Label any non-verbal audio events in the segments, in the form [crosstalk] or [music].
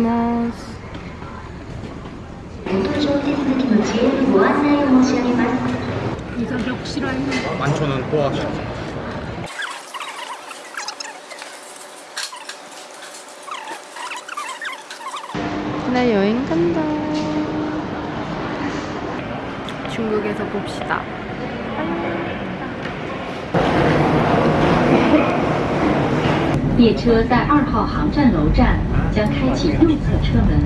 ます。이 가격 싫어요. 11,000원 여행 간다. 중국에서 봅시다. 列车在二号航站楼站将开启右侧车门。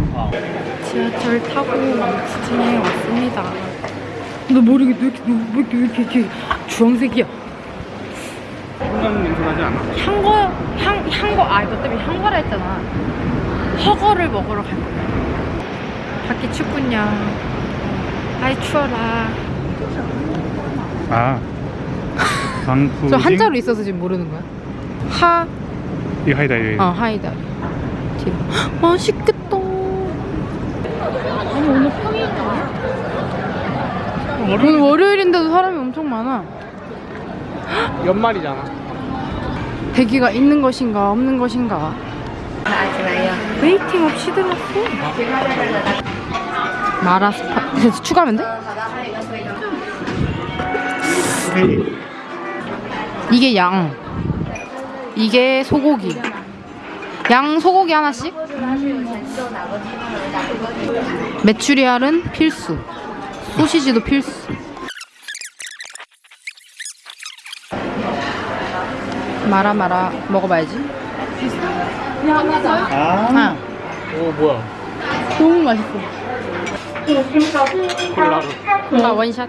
지하철 타고 지팅에 왔습니다. 너 머리 왜 이렇게 왜 이렇게 왜 이렇게, 이렇게 주황색이야? 한강 냄새 나지 않아? 향거 향 향거 아 이거 때문에 향거라 했잖아. 허거를 먹으러 갈 거야. 밖에 춥군요. 아이 추워라. 아. 방푸. 저 한자로 있어서 지금 모르는 거야. 하, 이 하이다 이. 어 하이다. 뒤로. 맛있겠다. 아니 오늘 평일이잖아. 오늘 월요일인데도 사람이 엄청 많아. 연말이잖아. 대기가 있는 것인가 없는 것인가. 웨이팅 없이 들었어. 마라 스파. 그래서 추가하면 돼? 이게 양. 이게 소고기. 양 소고기 하나씩. 메추리알은 필수. 소시지도 필수. 마라 마라 먹어봐야지. 아. 아, 오 뭐야? 너무 맛있어. 콜라로. 아 원샷.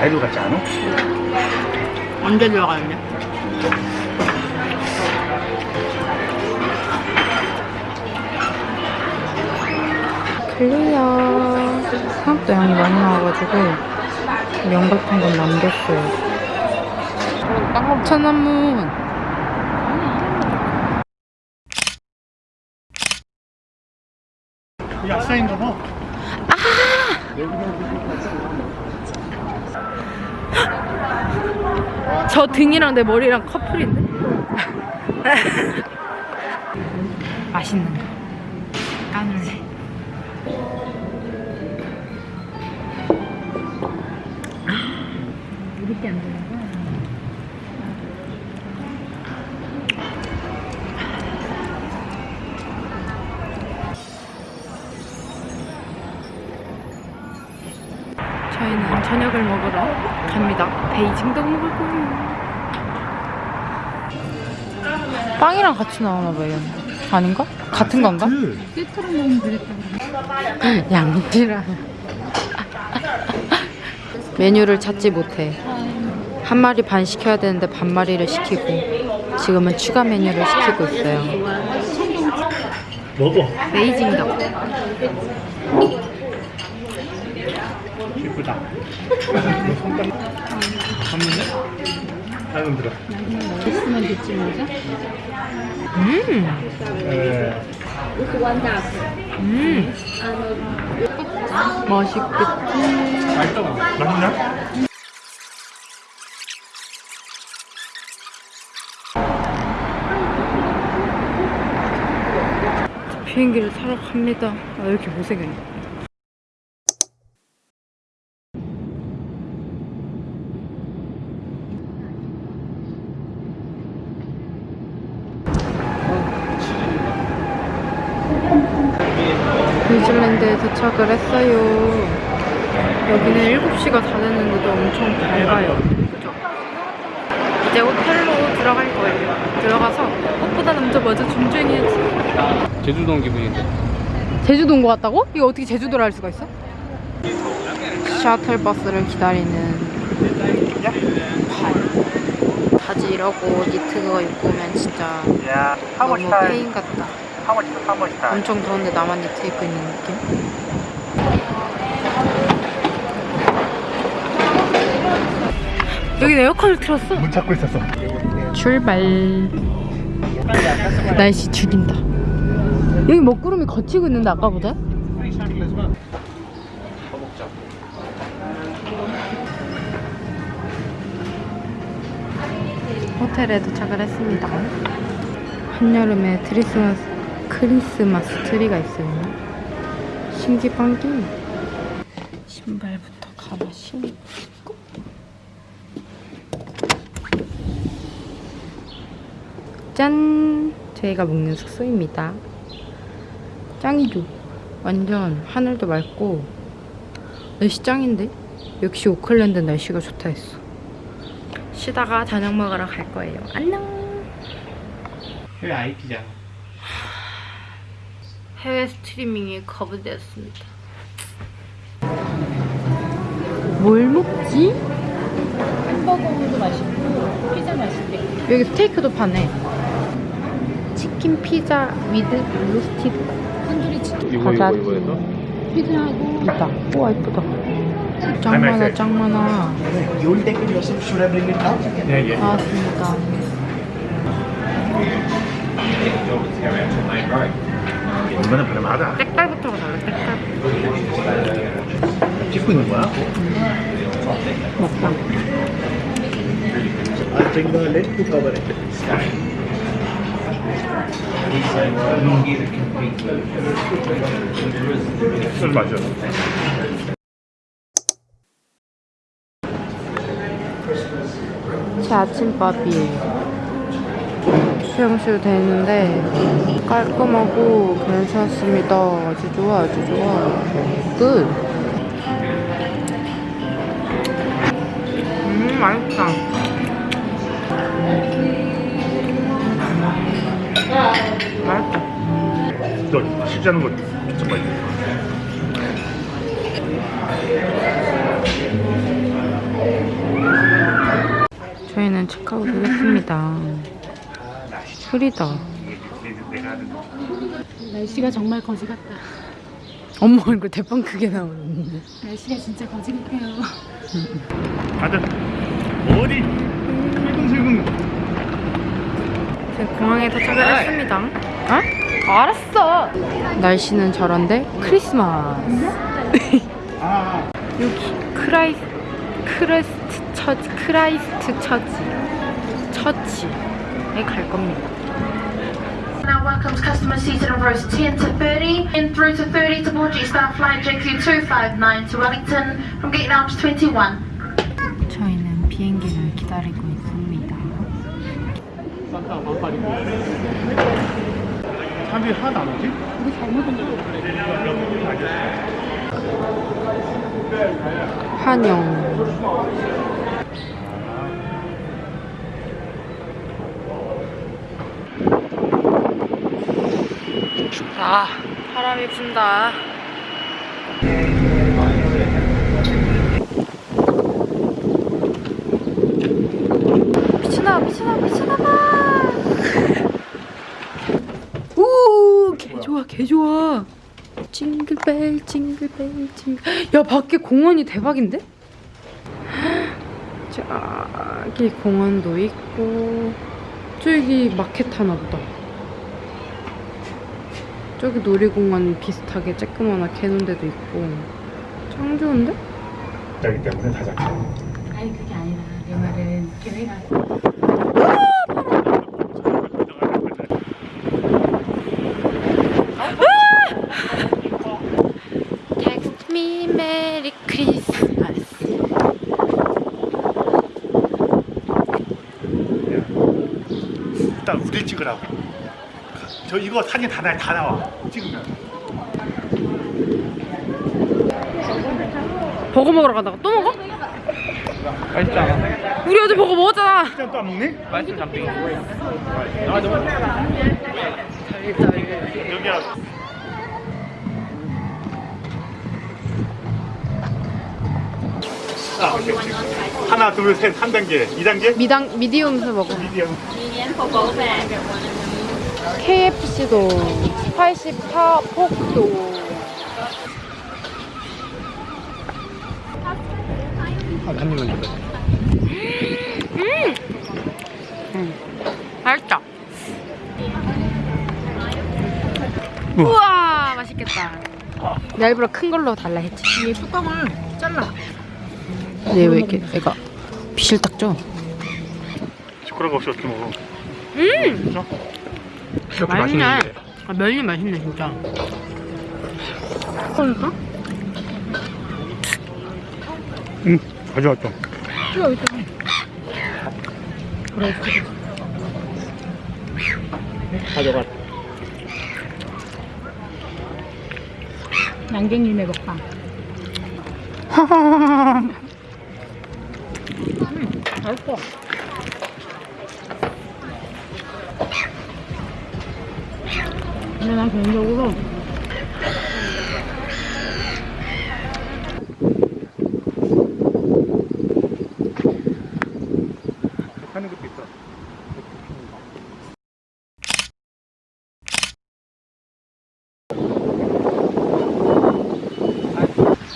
아이돌 같지 않아? 언제 들어가냐? 클리어. 생각보다 양이 많이 나와가지고 면 같은 건 남겼어요. 천안문. 약사인가 봐. 저 등이랑 내 머리랑 커플인데? [laughs] 맛있는 거. 까눌레. 이렇게 안 되는 거야? 저녁을 먹으러 갑니다. 베이징도 먹을 거예요. 빵이랑 같이 나오나 봐요. 아닌가? 같은 건가? 양지랑 [laughs] 메뉴를 찾지 못해 한 마리 반 시켜야 되는데 반 마리를 시키고 지금은 추가 메뉴를 시키고 있어요. 먹어. 베이징덕 예쁘다. 한번에? 아이고 들어. 음, 에. 음. 맛있겠지. 맛있냐? 비행기를 타러 갑니다. 아, 왜 이렇게 못생겼냐? 뉴질랜드에 도착을 했어요. 여기는 7시가 다 됐는데도 엄청 밝아요. 그죠? 이제 호텔로 들어갈 거예요. 들어가서 꽃보다 남자 먼저 준비해야지. 제주도 온 기분인데. 제주도 온것 같다고? 이거 어떻게 제주도를 할 수가 있어? 샤틀버스를 기다리는 바지 이러고 니트 그거 입고 오면 진짜 너무? 페인 같다. Much time? 엄청 더운데 나만 니트 입고 있는 느낌? 여기 에어컨을 틀었어? 문 찾고 있었어. 출발. 날씨 죽인다. 여기 먹구름이 걷히고 있는데 아까보다? 호텔에 도착을 했습니다. 한여름에 크리스마스, 크리스마스 트리가 있어요. 신기방기. 신발부터 갈아 신고. 짠! 저희가 묵는 숙소입니다. 짱이죠? 완전 하늘도 맑고 날씨 짱인데? 역시 오클랜드 날씨가 좋다 했어. 쉬다가 저녁 먹으러 갈 거예요. 안녕! 왜 IP잖아. 해외 스트리밍이 거부되었습니다. 뭘 먹지? 햄버거도 맛있고 피자 맛있대. 여기 스테이크도 파네. Chicken pizza with roasted. Tandoori chicken 이거 과자. 이거 이거 해서? 피자하고 있다. 우와 이쁘다. 짱 많아 짱 많아. You'll take it yourself. Should I bring it down? 예 예. 나왔습니다. 이거는 바람하다. 색깔부터가 달라 색깔. 찍고 있는 거야? 먹방. The lid to cover it. 술 마셔. 제 아침밥이에요. 수영실 돼 있는데 깔끔하고 괜찮습니다. 아주 좋아, 아주 좋아. 끝. 음, 맛있다. 맛있다. 너 않은 거 진짜 맛있어. 저희는 체크아웃 하겠습니다. 거. 날씨가 정말 거지 같다. 엄마 얼굴 대빵 크게 나오는데. 날씨가 진짜 거지 같아요. 아들 어디 슬금슬금 지금 공항에 도착을 했습니다. 어? 알았어. 날씨는 저런데 크리스마스. 여기 크라이 크레스트 처치 크라이스트 처치 처치에 갈 겁니다. Now welcomes customers seated on rows 10 to 30, in through to 30 to board G-Star Flight JQ259 to Wellington from gate lounge 21. 저희는 비행기를 기다리고 있습니다. 사람들이 하나도 안 오지? 한영. 춥다. 바람이 분다. 미친아, 미친아, 미친아봐. [laughs] 오, 개 좋아, 개 좋아. 징글벨, 징글벨, 징글. [gasps] 야, 밖에 공원이 대박인데? [gasps] 저기 공원도 있고, 저기 마켓 하나 보다. 저기 놀이공원 비슷하게 쬐끄만하게 해놓은 데도 있고. 짱 좋은데? 자기 때문에 다 잡혀. 아니 그게 아니라 내 말은 계획 Text me Merry Christmas. 일단 우리 찍으라고. 저 이거 사진 다, 나, 다 나와. 찍으면. 버거 먹으러 간다고 또 먹어? 않아? 우리 어제 버거 먹었잖아. 진짜 또안 먹니? 맛있어 잠빙. 여기야. 아, 오케이. 하나, 둘, 셋, 한 단계, 이 단계. 미당 미디움스 먹어. 미디엄. KFC도 스파이시 파 포크도 한 입만 줘. 맛있다. 우와 맛있겠다. 나 일부러 큰 걸로 달라 했지. 이 뚜껑을 잘라. 얘 왜 이렇게 애가 빛을 닦죠? 시끄러운 거 없이 어떻게 먹어? 음 진짜? 이렇게 맛있네. 맛있는데. 아, 면이 맛있네 진짜. 그러니까? 응, 가져왔죠. 이거 있잖아. 그래. 가져가. 양갱님의 먹방. 음, 맛있어. 근데 난 개인적으로 하는 것도 있어.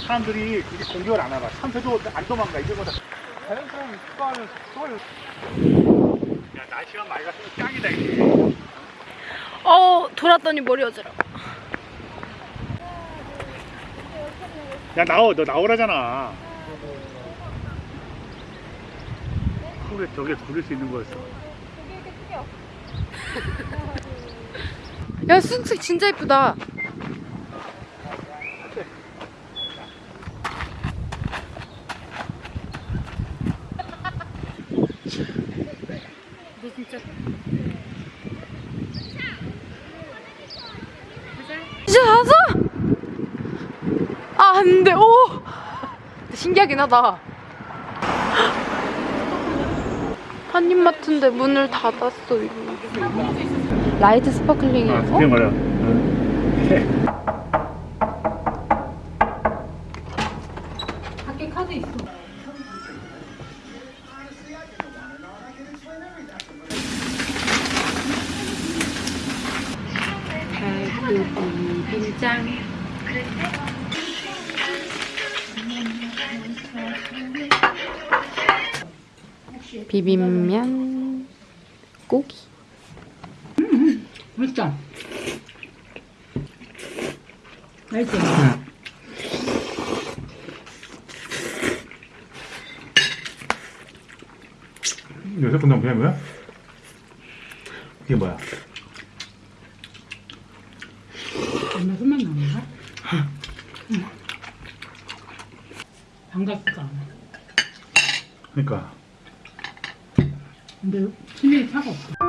사람들이 그게 공격을 안 하나. 참새도 안 도망가. 이거보다 자연스러운 습관을. 야 날씨가 맑았으면 짱이다 이게. 어 돌았더니 머리 어지러워. 야 나오 너 나오라잖아. 그래 저게 구릴 수 있는 거였어. 야 쑥쑥 진짜 예쁘다. 진짜 잤어? 아, 안 돼, 오! 신기하긴 하다. 한인마트인데 문을 닫았어요. light sparkling이에요? 아, 그게 말이야. 밖에 카드 있어. 비빔장. 비빔면 고기. 맛있다. 맛있지? 요새 건너 그냥 뭐야? 이게 뭐야? 엄마 손만 나는가? 반갑지가 않아. 그러니까 근데 신경이 차가 없어.